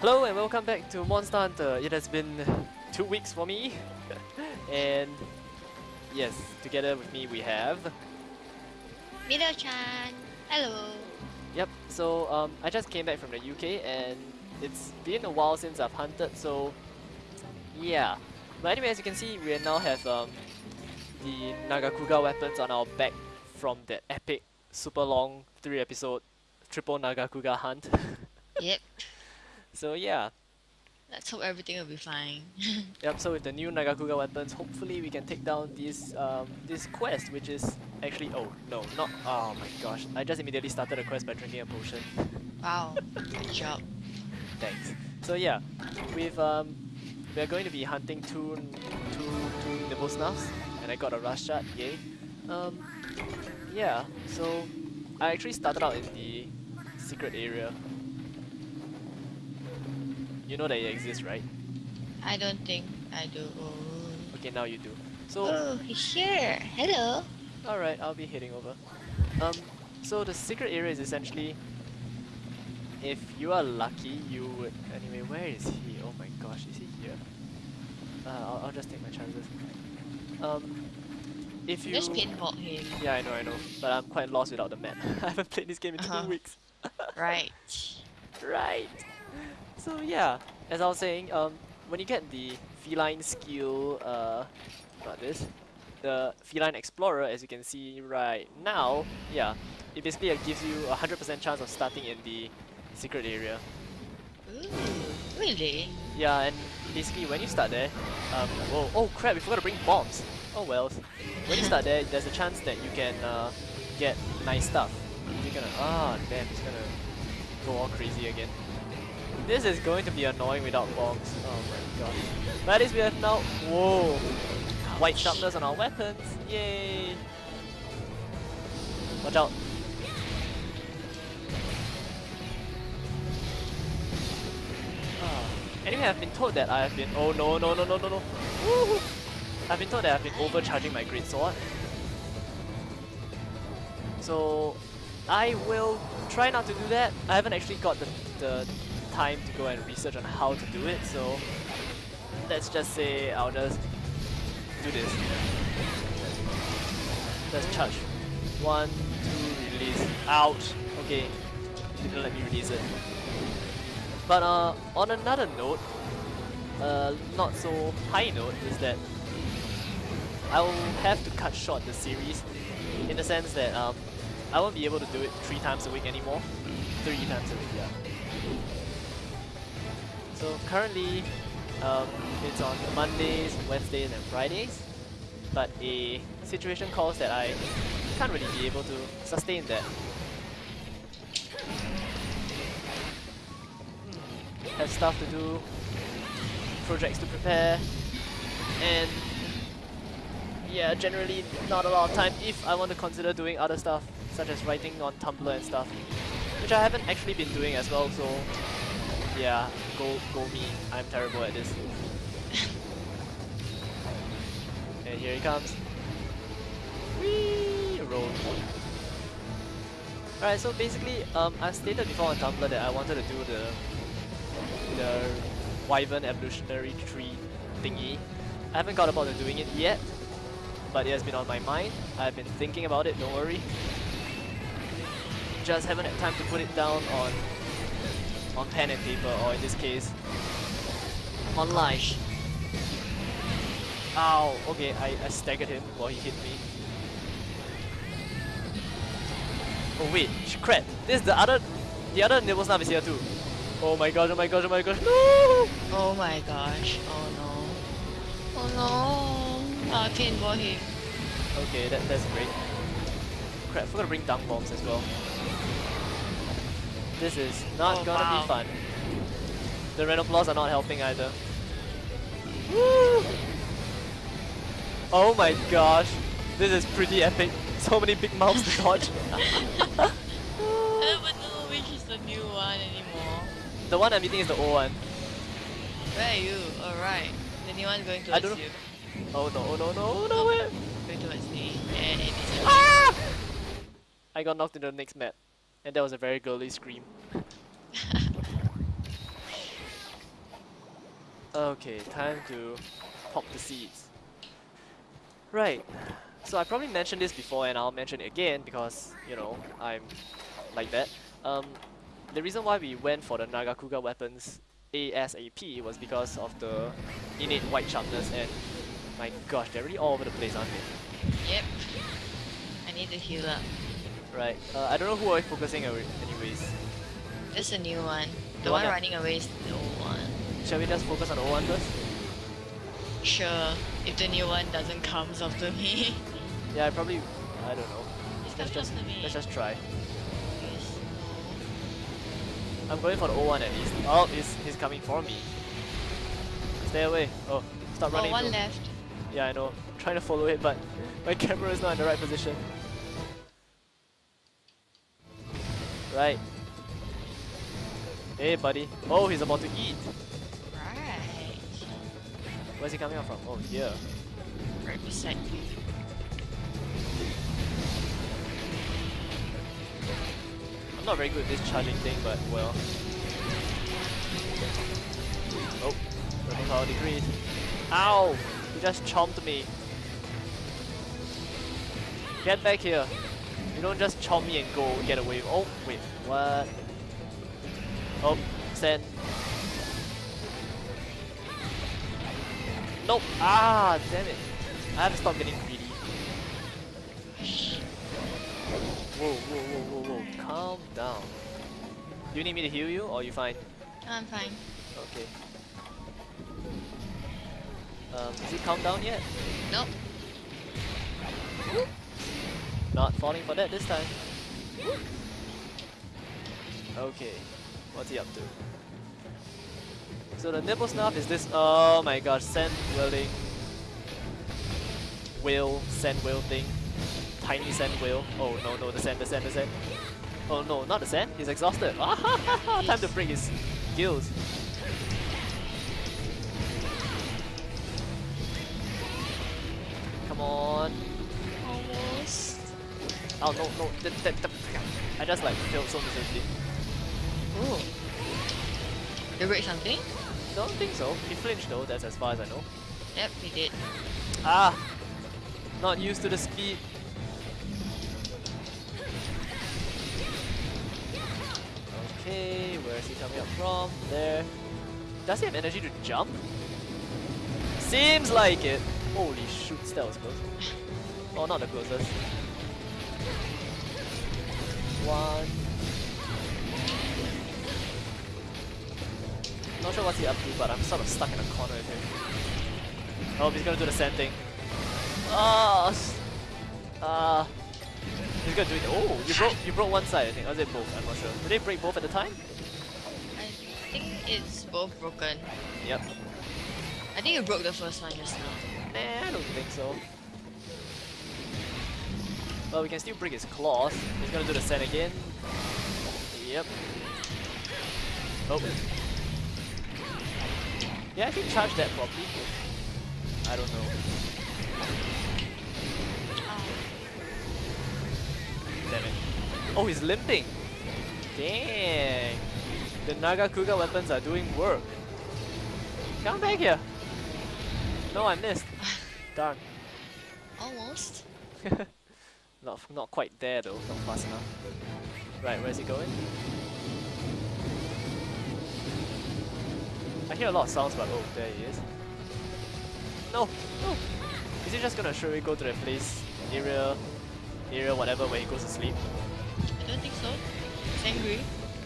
Hello and welcome back to Monster Hunter. It has been two weeks for me. and yes, together with me we have... Mido-chan, hello. Yep, so um, I just came back from the UK and it's been a while since I've hunted, so yeah. But anyway, as you can see, we now have um, the Nagakuga weapons on our back from that epic, super long, three episode triple Nagakuga hunt. Yep, so yeah, let's hope everything will be fine. Yep, so with the new Nagakuga weapons, hopefully we can take down this um, this quest, which is actually oh no, not oh my gosh, I just immediately started a quest by drinking a potion. wow, good job. Thanks. So yeah, we've um, we're going to be hunting two two two nibble snuffs, and I got a rush shot, yay. Um, yeah, so I actually started out in the secret area. You know that it exists, right? I don't think I do. Okay, now you do. So oh he's here. Hello. Alright, I'll be heading over. Um, so the secret area is essentially, if you are lucky, you would... Anyway, where is he? Oh my gosh, is he here? Uh, I'll, I'll just take my chances. Um, if you... Just pinball him. Yeah, I know, I know. But I'm quite lost without the map. I haven't played this game in Uh-huh. two weeks. Right. Right. So yeah, as I was saying, um, when you get the feline skill, uh, about this, the feline explorer, as you can see right now, yeah, it basically uh, gives you a hundred percent chance of starting in the secret area. Ooh, really? Yeah, and basically when you start there, um, whoa, oh crap, we forgot to bring bombs. Oh well. When you start there, there's a chance that you can uh, get nice stuff. You're gonna, ah, damn, it's gonna go all crazy again. This is going to be annoying without bombs. Oh my gosh. But at least we have now, whoa, white sharpness on our weapons. Yay. Watch out. Ah. Anyway, I've been told that I have been. Oh no no no no no no! I've been told that I've been overcharging my great sword. So I will try not to do that. I haven't actually got the the time to go and research on how to do it. So let's just say I'll just do this. Let's charge. One, two, release. Out. Okay, didn't let me release it. But uh, on another note, uh, not so high note is that I will have to cut short the series in the sense that um, I won't be able to do it three times a week anymore. Three times a week, yeah. So currently, um, it's on Mondays, Wednesdays, and Fridays. But a situation calls that I can't really be able to sustain that. have stuff to do, projects to prepare, and yeah, generally not a lot of time if I want to consider doing other stuff, such as writing on Tumblr and stuff, which I haven't actually been doing as well, so yeah, go, go me, I'm terrible at this. and here he comes. Whee! Roll. Alright, so basically, um, I stated before on Tumblr that I wanted to do the the Wyvern evolutionary tree thingy. I haven't got about to doing it yet, but it has been on my mind. I've been thinking about it, don't worry. Just haven't had time to put it down on on pen and paper, or in this case, online. Ow, okay, I, I staggered him while he hit me. Oh wait, crap, this is the other, the other nibble snap is here too. Oh my gosh, oh my gosh, oh my gosh, no! Oh my gosh. Oh no. Oh no. Ah, oh, pinball him. Okay, that, that's great. Crap, forgot to bring dunk bombs as well. This is not Oh, gonna wow. be fun. The Rhenoplos are not helping either. Woo! Oh my gosh, this is pretty epic. So many big mouths to dodge. I don't know which is the new one anymore. the one I'm eating is the old one. Where are you? Alright. The new one going I towards don't know. you. Oh no, oh no, no, oh no, where? Going towards me. And it is Ah! I got knocked into the next mat. And that was a very girly scream. Okay, time to pop the seeds. Right. So I probably mentioned this before and I'll mention it again because, you know, I'm like that. Um, the reason why we went for the Nagakuga weapons ASAP was because of the innate white sharpness and my gosh, they're really all over the place, aren't they? Yep. I need to heal up. Right. Uh, I don't know who are we focusing on anyways. This is a new one. The, The one, one running away is the old one. Shall we just focus on the old one first? Sure, if the new one doesn't come after me. Yeah, I probably, I don't know. It Let's just, let's just try. Yes. I'm going for the old one at least. Oh, he's, he's coming for me. Stay away. Oh, stop Oh, running. one bro. left. Yeah, I know. I'm trying to follow it, but my camera is not in the right position. Right. Hey, buddy. Oh, he's about to eat. Right. Where's he coming out from? Oh, here. Right beside you. I'm not very good at this charging thing, but well. Oh, level power. Ow! He just chomped me. Get back here. You don't just chomp me and go get away. Oh, wait, what? Oh, send. Nope. Ah, damn it. I have to stop getting greedy. Whoa, whoa, whoa, whoa, whoa. Calm down. Do you need me to heal you or you fine? I'm fine. Okay. Um, is he calmed down yet? Nope. Not falling for that this time. Okay. What's he up to? So the nibble snuff is this oh my gosh, sand wielding whale, sand whale thing. Tiny sand whale. Oh no no the sand, the sand, the sand. Oh no, not the sand, he's exhausted. Time to break his gills. Come on. Oh no no I just like failed so miserably. Ooh. You break something? Don't think so. He flinched though, that's as far as I know. Yep, he did. Ah! Not used to the speed. Okay, where is he coming up from? There. Does he have energy to jump? Seems like it. Holy shoot, that was close. Oh, not the closest. One. Not sure what's he up to, but I'm sort of stuck in a corner with him. Oh, he's gonna do the same thing. Ah, uh, he's gonna do it. Oh, you broke you broke one side, I think. Or was it both? I'm not sure. Did they break both at the time? I think it's both broken. Yep. I think you broke the first one just now. Nah, I don't think so. Well, we can still break his claws. He's gonna do the sand again. Yep. Oh. Yeah, I can charge that properly. I don't know. Damn it. Oh, he's limping. Dang. The Nagakuga weapons are doing work. Come back here. No, I missed. Darn. Almost. not, not quite there though, not fast enough. Right, where's he going? I hear a lot of sounds, but oh, there he is. No, no. Is he just gonna straight go to the place, area, area, whatever, where he goes to sleep? I don't think so. He's angry.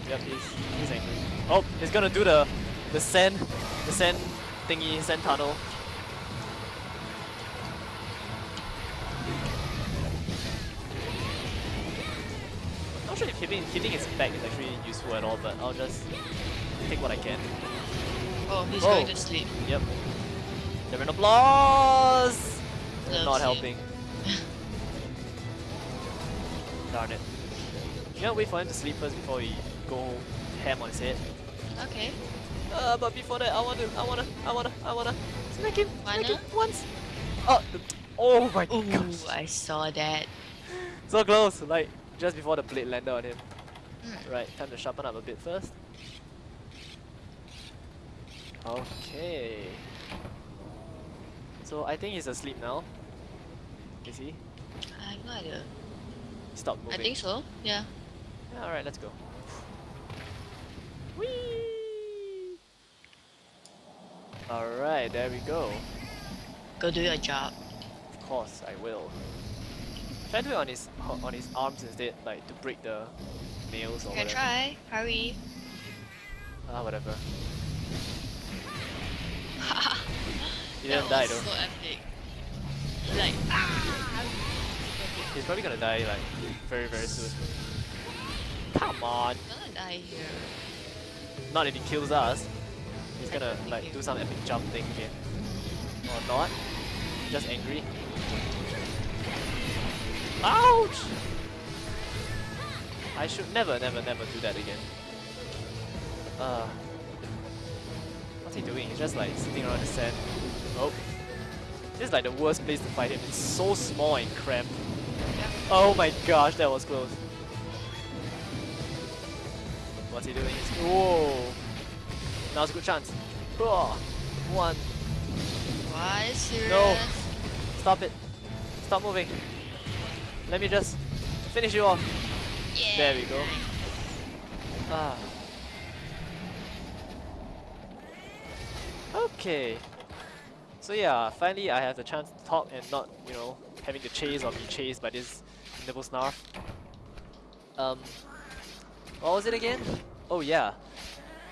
Yep, he's he's angry. Oh, he's gonna do the the sand, the sand thingy, sand tunnel. Sure if hitting hitting his back is actually useful at all, but I'll just take what I can. Oh, he's Oh. going to sleep. Yep. Devin applause. Loves Not helping. Darn it. You gotta wait for him to sleep first before we go ham on his head. Okay. Uh, but before that, I wanna, I wanna, I wanna, I wanna smack him, smack him Wanna? once. Oh, oh my Ooh, gosh, I saw that. so close, like just before the blade landed on him. Right, time to sharpen up a bit first. Okay. So I think he's asleep now. Is he? I have no idea. Stop moving. I think so. Yeah. Yeah, alright, let's go. Whee! Alright, there we go. Go do your job. Of course, I will. Try to do it on his on his arms instead, like to break the nails or You can whatever. try. Hurry. Ah, whatever. He didn't die though. so epic. He's like, ah! He's probably gonna die like very very soon. Come on! I'm gonna die here. Not if he kills us. He's gonna like do some epic jump thing again. Or not. Just angry. Ouch! I should never, never, never do that again. Uh, what's he doing? He's just like sitting around the sand. Oh. This is like the worst place to fight him. It's so small and cramped. Oh my gosh, that was close. What's he doing? He's- Whoa! Now's a good chance. Oh, one. Why serious? No. Stop it. Stop moving. Let me just finish you off. Yeah. There we go. Ah. Okay. So yeah, finally I have the chance to talk and not, you know, having to chase or be chased by this Nibelsnarf. Um, what was it again? Oh yeah,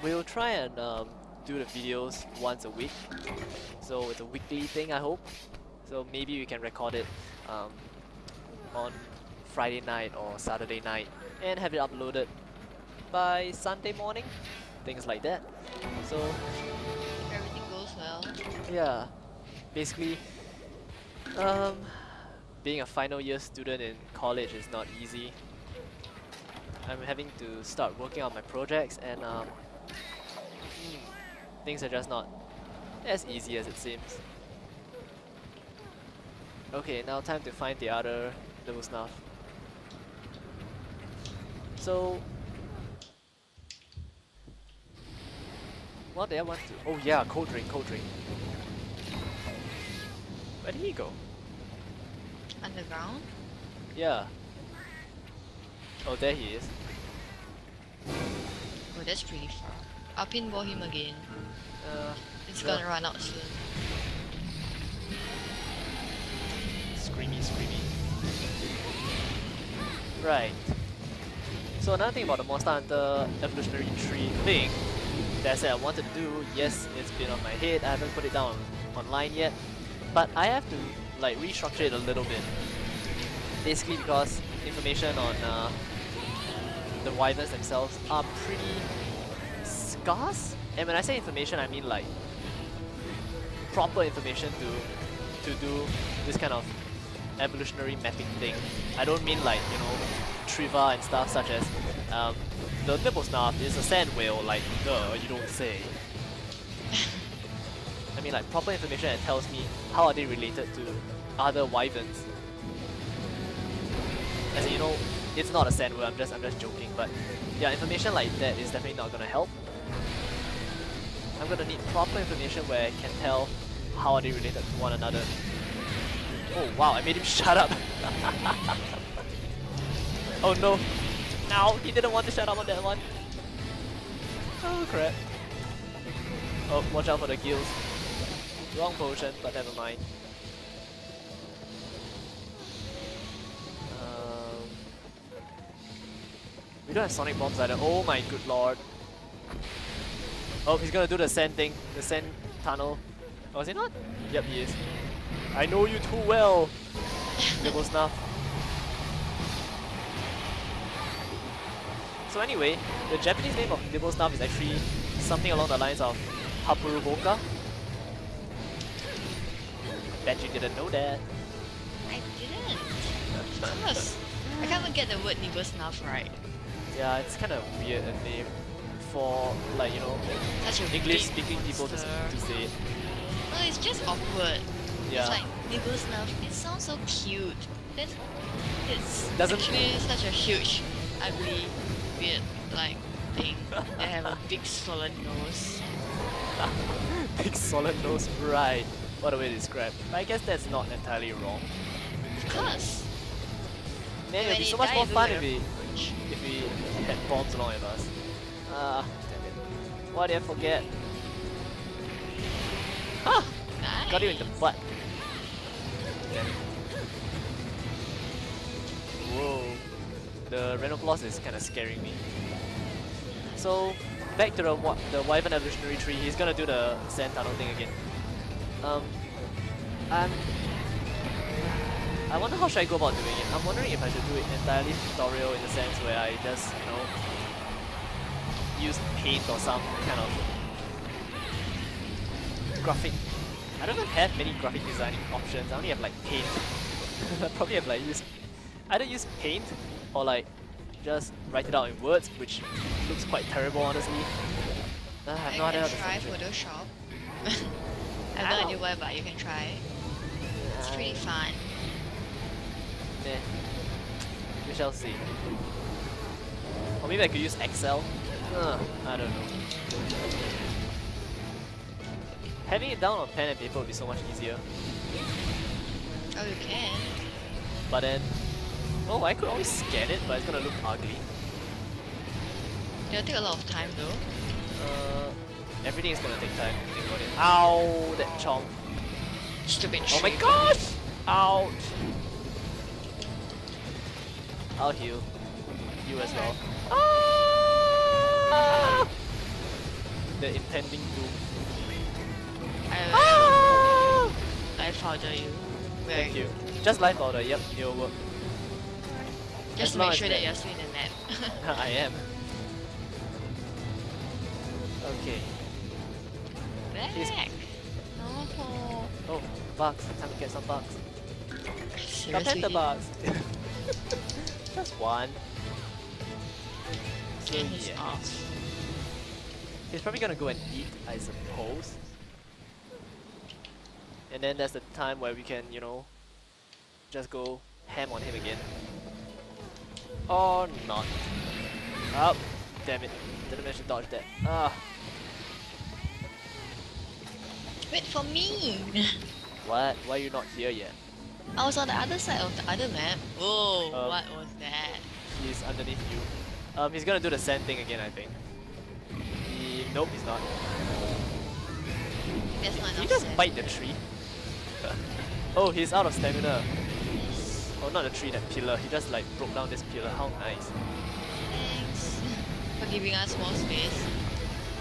we'll try and um, do the videos once a week. So it's a weekly thing, I hope. So maybe we can record it um, on Friday night or Saturday night and have it uploaded by Sunday morning, things like that. So Everything goes well. yeah, basically, um, being a final year student in college is not easy. I'm having to start working on my projects and um, hmm, things are just not as easy as it seems. Okay, now time to find the other little snuff. So, what did I want to? Oh yeah, cold drink, cold drink. Where did he go? Underground? Yeah. Oh, there he is. Oh, that's pretty far. I'll pinball him again. Uh, It's Sure. gonna run out soon. screamy, screamy. Right. So another thing about the Monster Hunter evolutionary tree thing that I said I wanted to do, yes, it's been on my head, I haven't put it down online yet, but I have to like restructure it a little bit. Basically because information on uh, the wyverns themselves are pretty scarce. And when I say information, I mean like proper information to to do this kind of evolutionary mapping thing. I don't mean like, you know, trivia and stuff such as um, the Nibelsnarf is a sand whale, like, duh, you don't say. I mean like proper information that tells me how are they related to other wyverns. As in, you know, it's not a sand whale, I'm just I'm just joking, but yeah, information like that is definitely not gonna help. I'm gonna need proper information where I can tell how are they related to one another. Oh wow, I made him shut up. oh no. No, he didn't want to shut up on that one. Oh crap. Oh, watch out for the gills. Wrong potion, but never mind. Um, we don't have sonic bombs either. Oh my good lord. Oh, he's gonna do the sand thing, the sand tunnel. Oh, is he not? Yep, he is. I know you too well, Nibble Snuff. So anyway, the Japanese name of Nibble Snuff is actually something along the lines of Hapuruboka. Bet you didn't know that. I didn't. Of course. I can't even get the word nibble snuff right. Yeah, it's kind of weird a name for like you know English-speaking people to, to say it. No, it's just awkward. Yeah. It's like nibble snuff. It sounds so cute. Then it's Doesn't- actually such a huge, ugly, weird like thing. they have a big solid nose. Big solid nose, right. What a way to describe. But I guess that's not entirely wrong. Of course. Man, it would be so much more fun if we, if we had bombs along with us. Ah, damn it. Why did I forget? Ah! Got you in the butt. Whoa. The Rhenoplos is kind of scaring me. So, back to the wa- the Wyvern evolutionary tree. He's gonna do the sand tunnel thing again. Um, I'm. I wonder how should I go about doing it. I'm wondering if I should do it entirely tutorial in the sense where I just you know use paint or some kind of graphic. I don't even have many graphic designing options. I only have like paint. I probably have like use either use paint or like just write it out in words, which looks quite terrible honestly. Uh, I have no idea how to try. Photoshop. I have no idea why, but you can try. It's pretty fun. Meh. We shall see. Or maybe I could use Excel. Uh, I don't know. Having it down on pen and paper would be so much easier. Oh, you can. But then, oh, I could always scan it, but it's gonna look ugly. It'll take a lot of time though. Uh, everything is gonna take time. Think about it. Ow, that chomp. Stupid Oh my gosh! Ouch! I'll heal. You as well. Ah! The impending doom. I Ah! life powder you. Where Thank you. Just life powder, yep, it'll work. Just As make sure that- that you're still in the net. I am. Okay. He's- Back. No. Oh, bugs. Time to get some bugs. Got Seriously. pentabugs. Just one. So he's yeah. off. He's probably gonna go and eat, I suppose. And then that's the time where we can, you know, just go ham on him again. Or not. Oh, damn it. Didn't manage to dodge that. Ah, Wait for me! what? Why are you not here yet? I was on the other side of the other map. Whoa, Um, what was that? He's underneath you. Um, he's gonna do the sand thing again, I think. He, nope, he's not. That's not Did he just sand. bite the tree? oh, he's out of stamina. Oh, not the tree, that pillar. He just like broke down this pillar. How nice. Thanks for giving us more space.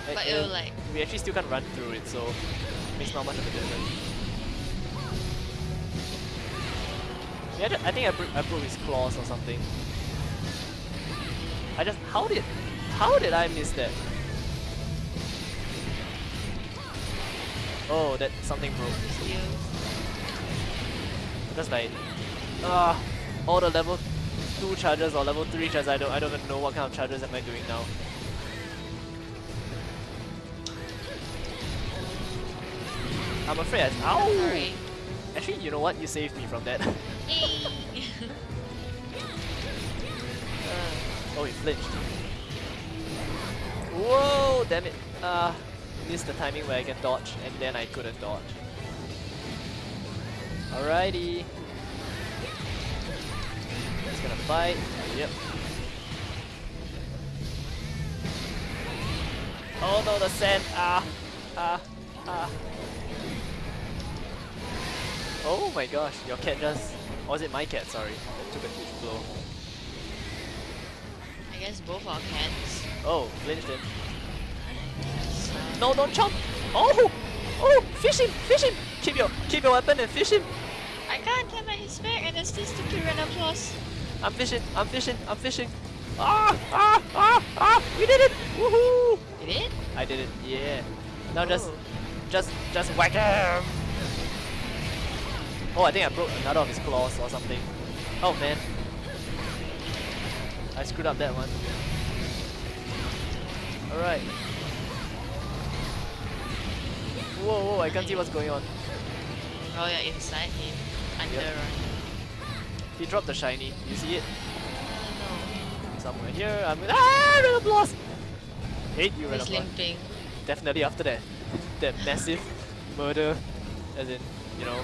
But uh, it'll like we actually still can't run through it, so makes not much of a difference. Yeah, I think I, bro- I broke his claws or something. I just how did how did I miss that? Oh, that something broke. Just like ah, all the level two charges or level three charges. I don't I don't even know what kind of charges am I doing now. I'm afraid I ow. Sorry. Actually, you know what? You saved me from that. Oh, he flinched. Whoa! Damn it! Ah, missed the timing where I can dodge, and then I couldn't dodge. Alrighty. He's gonna bite. Yep. Oh no, the sand! Ah! Ah! Ah! Oh my gosh, your cat just... Or was it my cat, sorry, that took a huge blow. I guess both our cats. Oh, flinched him. No, don't chomp! Oh! Oh! Fish him! Fish him! Keep your keep your weapon and fish him! I can't at his back and there's this stupid random claws. I'm fishing! I'm fishing! I'm fishing! Ah! Ah! Ah! Ah! We did it! Woohoo! You did? It? I did it, yeah. Now just Oh. just just whack him! Oh, I think I broke another of his claws or something. Oh man. I screwed up that one. Alright. Whoa, whoa, I can't see what's going on. Oh, you're inside him. Under Yep. He dropped the shiny. You see it? Oh Somewhere here. I'm ah, Rhenoplos! Hate you, no. He's limping. Definitely after that. that massive murder, as in, you know,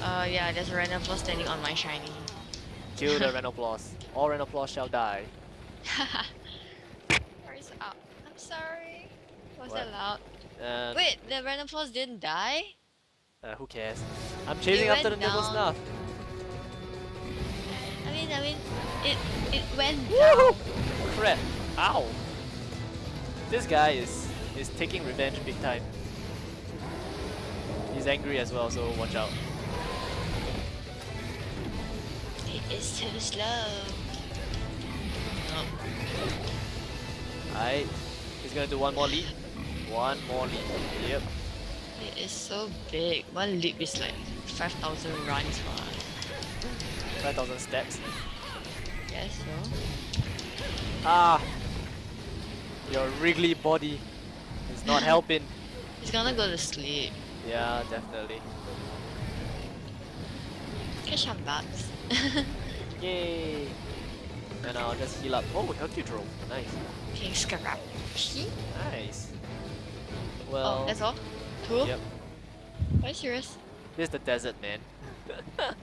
Uh, yeah, there's a floor standing on my shiny. kill the Rhenoplos. All Rhenoplos shall die. Where's up? I'm sorry. Was What? that loud? And Wait, the random didn't die? uh, who cares? I'm chasing after the went Nibble. Snuff. I mean, I mean, it it went down. Crap! Ow! This guy is is taking revenge big time. He's angry as well, so watch out. It is too slow. Alright, he's gonna do one more leap. One more leap. Yep. it is so big. One leap is like 5,000 runs for us. 5,000 steps. Yes, so. Ah! Your wriggly body is not helping. He's gonna go to sleep. Yeah, definitely. Catch some bugs. Yay! And I'll just heal up. Oh, Hercudrome. Nice. King Scarab. Nice. Well, Oh, that's all? Two? yep. Are you serious? This is the desert, man.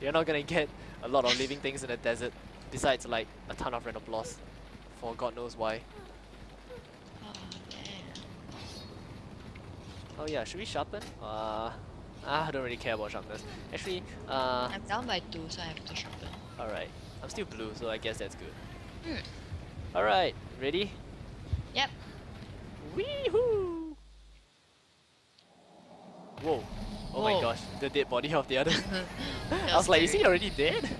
You're not gonna get a lot of living things in the desert, besides like a ton of Rhenoplos, for God knows why. Oh, damn. Oh yeah, should we sharpen? Uh, I don't really care about sharpness. Actually, uh, I'm down by two, so I have to sharpen. alright. I'm still blue, so I guess that's good. Hmm. Alright, ready? Yep. Weehoo! Whoa. Oh my gosh, the dead body of the other. I was like, is scary. he already dead?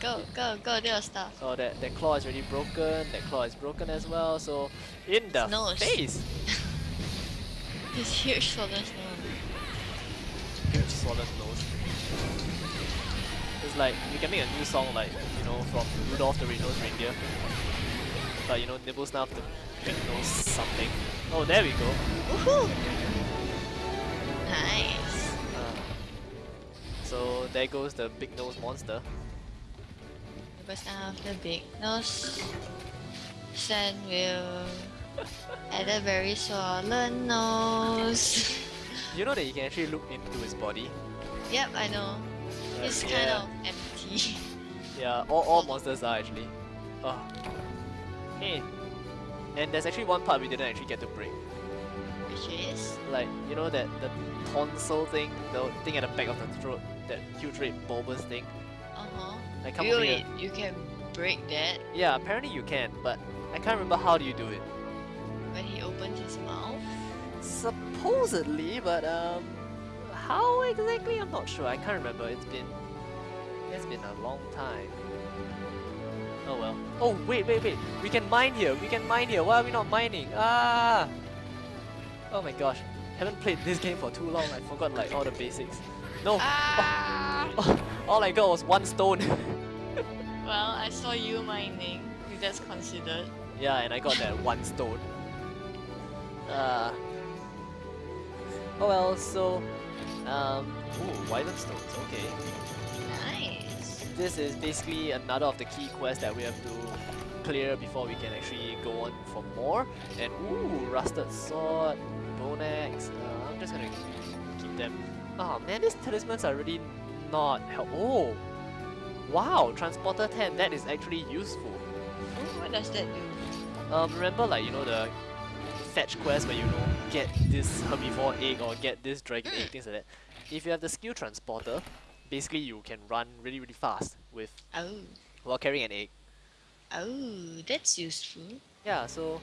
Go, go, go, do your stuff. Oh, that, that claw is already broken. That claw is broken as well. So, in the nose. face! His huge swollen nose. Huge swollen nose. It's like, you can make a new song like, you know, from Rudolph the Red-Nosed Reindeer. But, you know, Nibbles now the big nose something. Oh, there we go. Woohoo! Nice. Uh, so, there goes the big nose monster. Because the big nose. Sand will add a very swollen nose. You know that you can actually look into his body? yep, I know. Uh, It's kind of empty. Yeah, all, all monsters are actually. Oh. Hey. And there's actually one part we didn't actually get to break. Which is? Like, you know that the tonsil thing, the thing at the back of the throat, that huge red bulbous thing. Uh-huh. I come over Really? You can break that Yeah, apparently you can, but I can't remember how do you do it. when he opens his mouth? Supposedly, but um, how exactly? I'm not sure. I can't remember. It's been, it's been a long time. Oh well. Oh wait, wait, wait. We can mine here. We can mine here. Why are we not mining? Ah! Oh my gosh. Haven't played this game for too long. I forgot like all the basics. No. Ah! all I got was one stone. Well, I saw you mining. If that's considered. yeah, and I got that one stone. Uh. Oh well. So, um. Ooh, Wyvern stones. Okay. Nice. This is basically another of the key quests that we have to clear before we can actually go on for more. And ooh, rusted sword, bone axe. Uh, I'm just gonna keep them. Oh man, these talismans are really not help. Oh, wow, transporter 10. That is actually useful. What does that do? Um, remember like you know the fetch quest where you know get this herbivore egg or get this dragon egg, things like that. If you have the skill transporter, basically you can run really really fast with Oh. while carrying an egg. Oh, that's useful. Yeah, so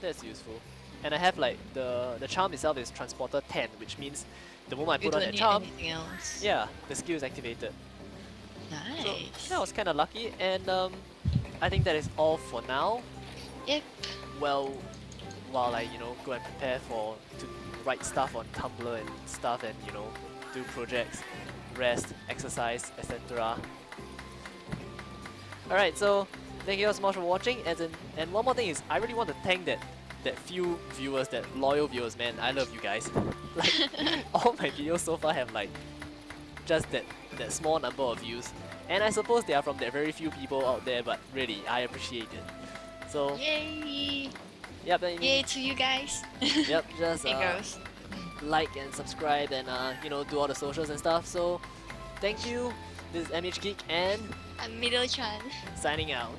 that's useful. And I have like the the charm itself is transporter 10, which means the moment I You put on that charm, yeah, the skill is activated. So Nice. that was kind of lucky, and um, I think that is all for now. Yep. Well, while I you know go and prepare for to write stuff on Tumblr and stuff, and you know do projects, rest, exercise, etc. All right, so thank you all so much for watching. As in, and one more thing is, I really want to thank that that few viewers, that loyal viewers, man. I love you guys. like all my videos so far have like just that that small number of views, and I suppose they are from that very few people out there. But really, I appreciate it. So Yay! Yep, then Yay to you guys. yep, just Hey uh, girls. like and subscribe and uh, you know do all the socials and stuff. So thank you. This is MH Geek and I'm Middle Chan. signing out.